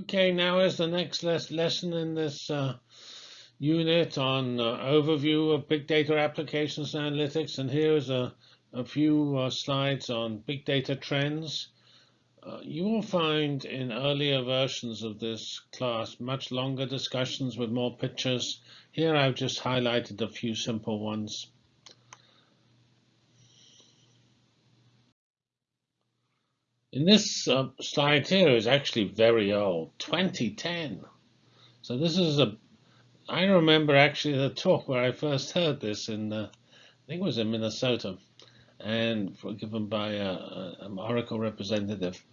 Okay, now is the next les lesson in this uh, unit on uh, overview of big data applications and analytics. And here's a, a few uh, slides on big data trends. Uh, you will find in earlier versions of this class much longer discussions with more pictures. Here I've just highlighted a few simple ones. In this uh, slide here is actually very old, 2010. So this is a, I remember actually the talk where I first heard this in, uh, I think it was in Minnesota, and given by a, an Oracle representative.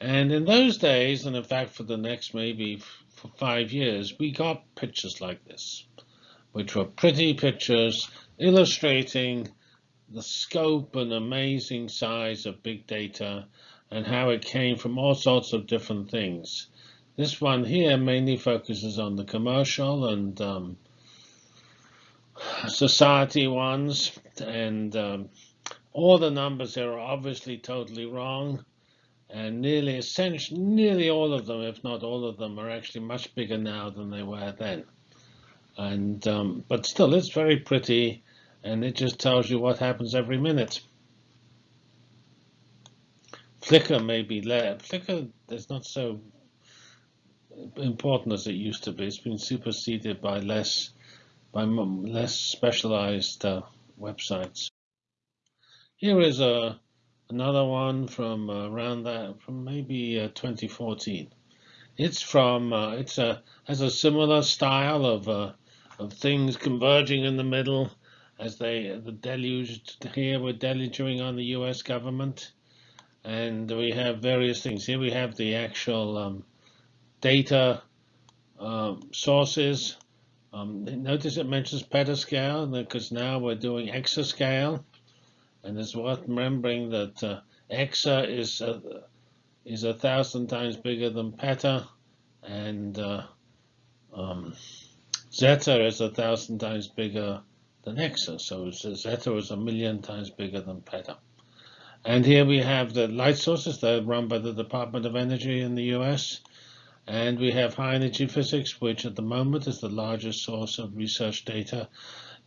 And in those days, and in fact for the next maybe for five years, we got pictures like this, which were pretty pictures illustrating the scope and amazing size of big data and how it came from all sorts of different things. This one here mainly focuses on the commercial and um, society ones, and um, all the numbers here are obviously totally wrong, and nearly essentially, nearly all of them, if not all of them, are actually much bigger now than they were then. And um, but still, it's very pretty, and it just tells you what happens every minute. Flickr may be left. Flickr is not so important as it used to be. It's been superseded by less by less specialized uh, websites. Here is a uh, another one from around that from maybe uh, 2014. It's from uh, it's a has a similar style of uh, of things converging in the middle as they the deluge here we're deluging on the U.S. government and we have various things. Here we have the actual um, data um, sources. Um, notice it mentions petascale because now we're doing exascale, and it's worth remembering that uh, exa is a, is a thousand times bigger than peta, and uh, um, zetta is a thousand times bigger than exa. So zetta is a million times bigger than peta. And here we have the light sources that are run by the Department of Energy in the US. And we have high energy physics, which at the moment is the largest source of research data.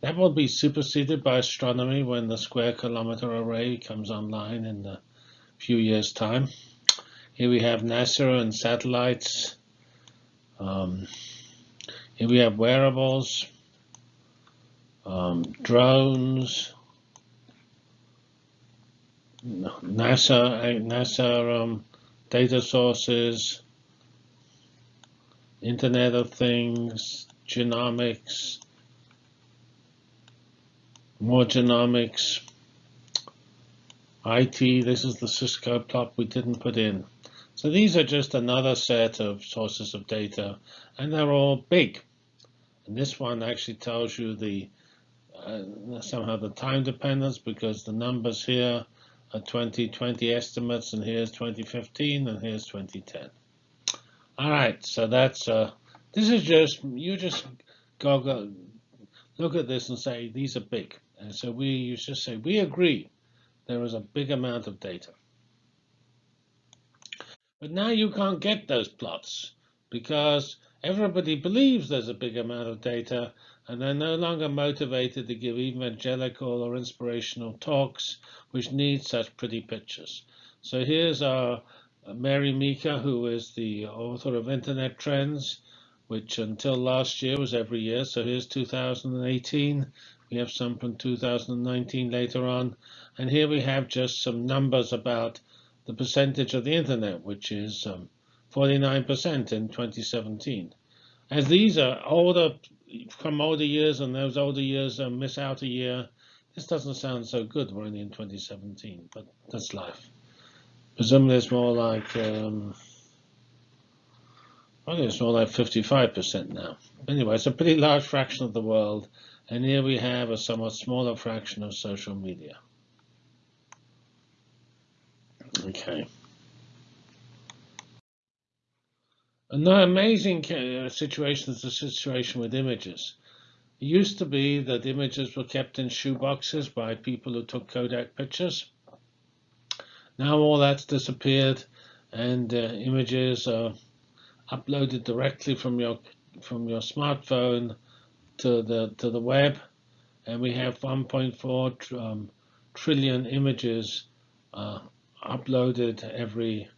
That will be superseded by astronomy when the square kilometer array comes online in a few years' time. Here we have NASA and satellites. Um, here we have wearables, um, drones, NASA, NASA um, data sources, Internet of Things, genomics, more genomics, IT, this is the Cisco plot we didn't put in. So these are just another set of sources of data, and they're all big. And this one actually tells you the uh, somehow the time dependence because the numbers here 2020 estimates, and here's 2015, and here's 2010. All right, so that's uh, this is just you just go, go look at this and say these are big, and so we you just say we agree there is a big amount of data. But now you can't get those plots because everybody believes there's a big amount of data and they're no longer motivated to give evangelical or inspirational talks which need such pretty pictures. So here's our Mary Meeker, who is the author of Internet Trends, which until last year was every year. So here's 2018. We have some from 2019 later on. And here we have just some numbers about the percentage of the Internet, which is 49% um, in 2017. As these are older from older years and those older years miss out a year. This doesn't sound so good. We're only in 2017, but that's life. Presumably it's more like, um, I think it's more like 55% now. Anyway, it's a pretty large fraction of the world. And here we have a somewhat smaller fraction of social media. Okay. Another amazing uh, situation is the situation with images. It used to be that images were kept in shoeboxes by people who took Kodak pictures. Now all that's disappeared and uh, images are uploaded directly from your from your smartphone to the to the web, and we have 1.4 tr um, trillion images uh, uploaded every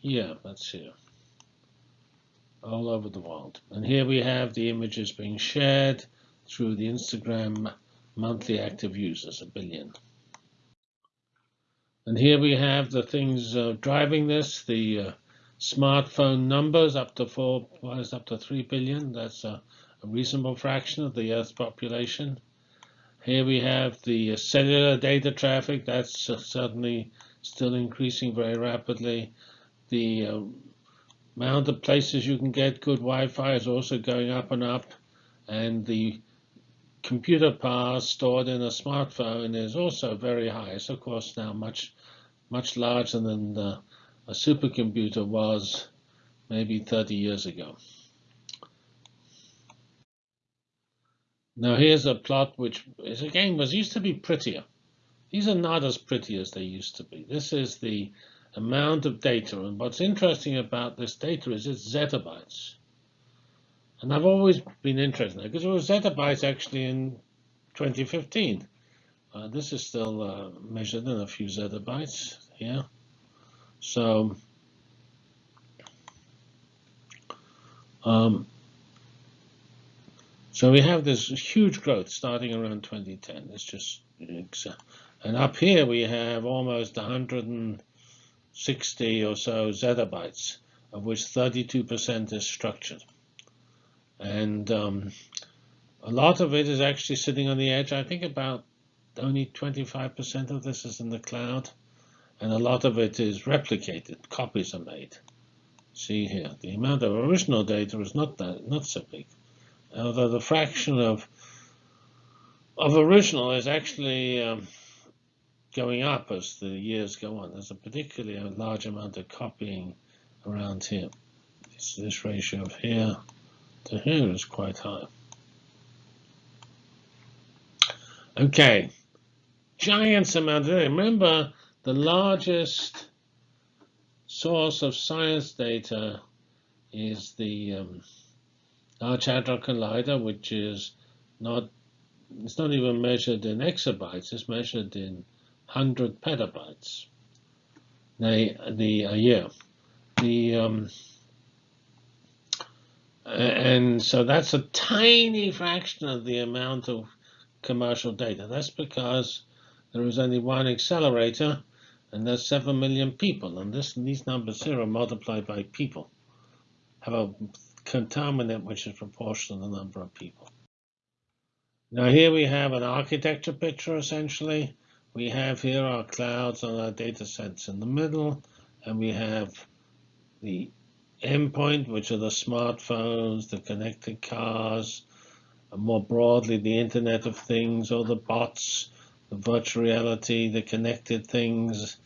year. Let's see, all over the world. And here we have the images being shared through the Instagram monthly active users, a billion. And here we have the things uh, driving this, the uh, smartphone numbers up to four, was up to three billion. That's a, a, reasonable fraction of the Earth's population. Here we have the cellular data traffic. That's uh, certainly still increasing very rapidly. The uh, amount of places you can get good Wi-Fi is also going up and up. And the computer power stored in a smartphone is also very high. It's of course now much, much larger than the, a supercomputer was maybe 30 years ago. Now here's a plot which is again was used to be prettier. These are not as pretty as they used to be. This is the amount of data, and what's interesting about this data is it's zettabytes. And I've always been interested in it because it was zettabytes actually in 2015. Uh, this is still uh, measured in a few zettabytes here. So um, so we have this huge growth starting around 2010. It's just and up here we have almost 160 or so zettabytes, of which 32% is structured. And um, a lot of it is actually sitting on the edge. I think about only 25% of this is in the cloud. And a lot of it is replicated. Copies are made. See here, the amount of original data is not that, not so big. Although the fraction of of original is actually um, going up as the years go on. There's a particularly large amount of copying around here. This, this ratio of here to here is quite high. Okay, giants amount of data. Remember, the largest source of science data is the um, Large Hadron Collider, which is not it's not even measured in exabytes, it's measured in 100 petabytes the, the a year. The um, and so that's a tiny fraction of the amount of commercial data. That's because there is only one accelerator, and there's 7 million people. And this, these numbers here are multiplied by people, have a contaminant which is proportional to the number of people. Now here we have an architecture picture, essentially. We have here our clouds and our data sets in the middle, and we have the endpoint, which are the smartphones, the connected cars, and more broadly, the Internet of Things or the bots, the virtual reality, the connected things,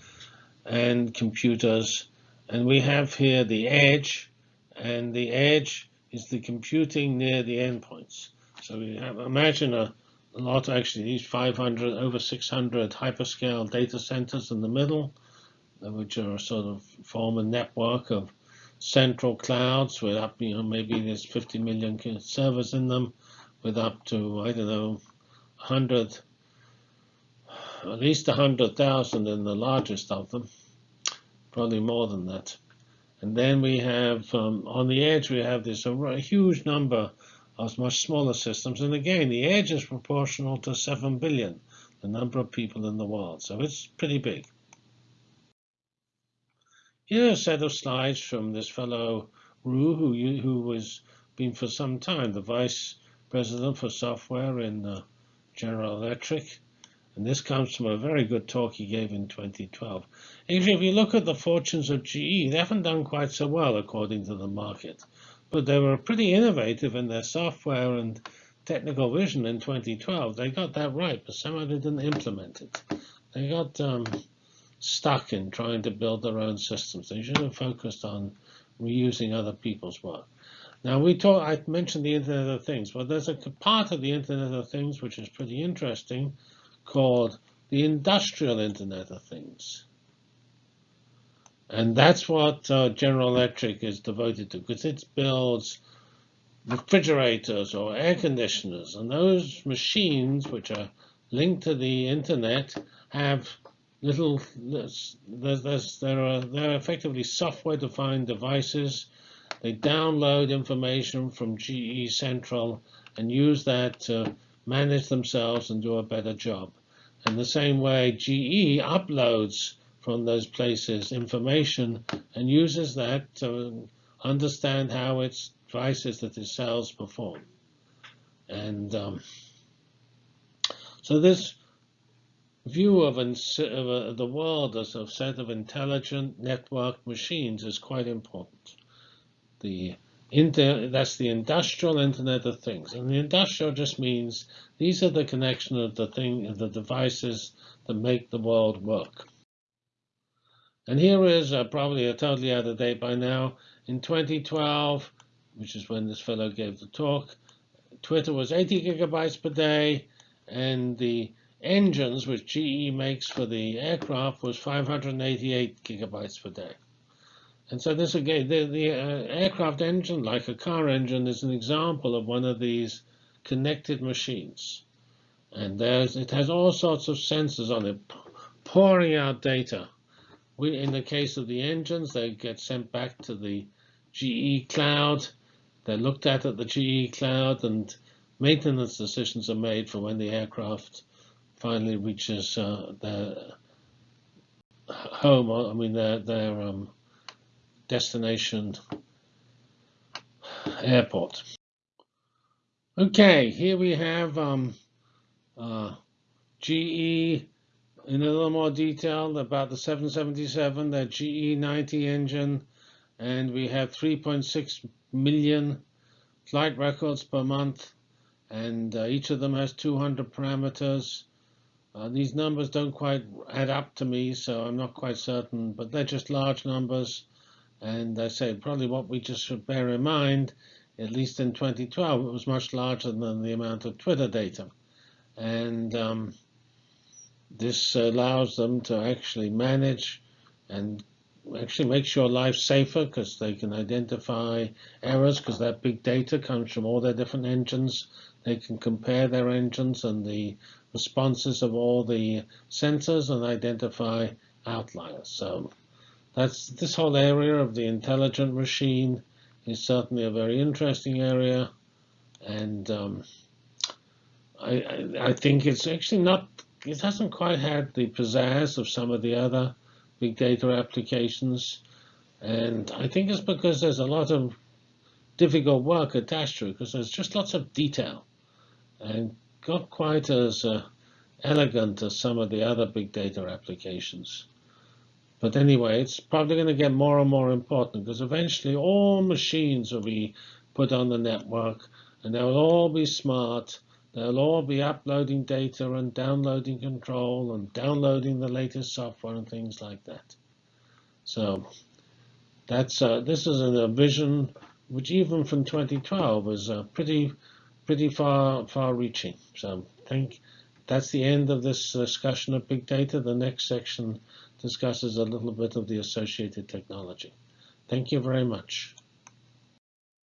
and computers. And we have here the edge, and the edge is the computing near the endpoints. So we have, imagine a, a lot, actually, these 500, over 600 hyperscale data centers in the middle, which are sort of form a network of central clouds with up, you know, maybe there's 50 million servers in them with up to, I don't know, 100, at least 100,000 in the largest of them, probably more than that. And then we have, um, on the edge, we have this a huge number of much smaller systems. And again, the edge is proportional to 7 billion, the number of people in the world. So it's pretty big. Here a set of slides from this fellow Ruh, who, who was been for some time the vice president for software in uh, General Electric. And this comes from a very good talk he gave in 2012. Actually, if you look at the fortunes of GE, they haven't done quite so well according to the market. But they were pretty innovative in their software and technical vision in 2012. They got that right, but somehow they didn't implement it. They got um, stuck in trying to build their own systems. They should have focused on reusing other people's work. Now we talk, I mentioned the Internet of Things. Well, there's a part of the Internet of Things which is pretty interesting called the Industrial Internet of Things. And that's what uh, General Electric is devoted to, because it builds refrigerators or air conditioners. And those machines, which are linked to the internet, have little, there's, there's, there are, they're effectively software-defined devices. They download information from GE Central and use that to manage themselves and do a better job. In the same way, GE uploads from those places information and uses that to understand how its devices that it sells perform. And um, so this view of, of the world as a set of intelligent networked machines is quite important. The that's the industrial Internet of Things. And the industrial just means these are the connection of the thing, of the devices that make the world work. And here is uh, probably a totally out of date by now. In 2012, which is when this fellow gave the talk, Twitter was 80 gigabytes per day, and the engines which GE makes for the aircraft was 588 gigabytes per day. And so this again, the, the uh, aircraft engine, like a car engine, is an example of one of these connected machines. And it has all sorts of sensors on it, pouring out data. We, in the case of the engines, they get sent back to the GE cloud. They're looked at at the GE cloud, and maintenance decisions are made for when the aircraft finally reaches uh, their home. I mean, their their um, destination airport. Okay, here we have um, uh, GE in a little more detail about the 777, the GE 90 engine, and we have 3.6 million flight records per month, and uh, each of them has 200 parameters. Uh, these numbers don't quite add up to me, so I'm not quite certain, but they're just large numbers. And I say probably what we just should bear in mind, at least in 2012, it was much larger than the amount of Twitter data. And um, this allows them to actually manage and actually makes your life safer because they can identify errors because that big data comes from all their different engines. They can compare their engines and the responses of all the sensors and identify outliers. So that's this whole area of the intelligent machine is certainly a very interesting area, and um, I, I, I think it's actually not. It hasn't quite had the pizzazz of some of the other big data applications, and I think it's because there's a lot of difficult work attached to it because there's just lots of detail, and not quite as uh, elegant as some of the other big data applications. But anyway, it's probably going to get more and more important because eventually all machines will be put on the network and they'll all be smart. They'll all be uploading data and downloading control and downloading the latest software and things like that. So that's uh, this is a vision which even from 2012 is uh, pretty pretty far far reaching. So I think that's the end of this discussion of big data. The next section discusses a little bit of the associated technology. Thank you very much.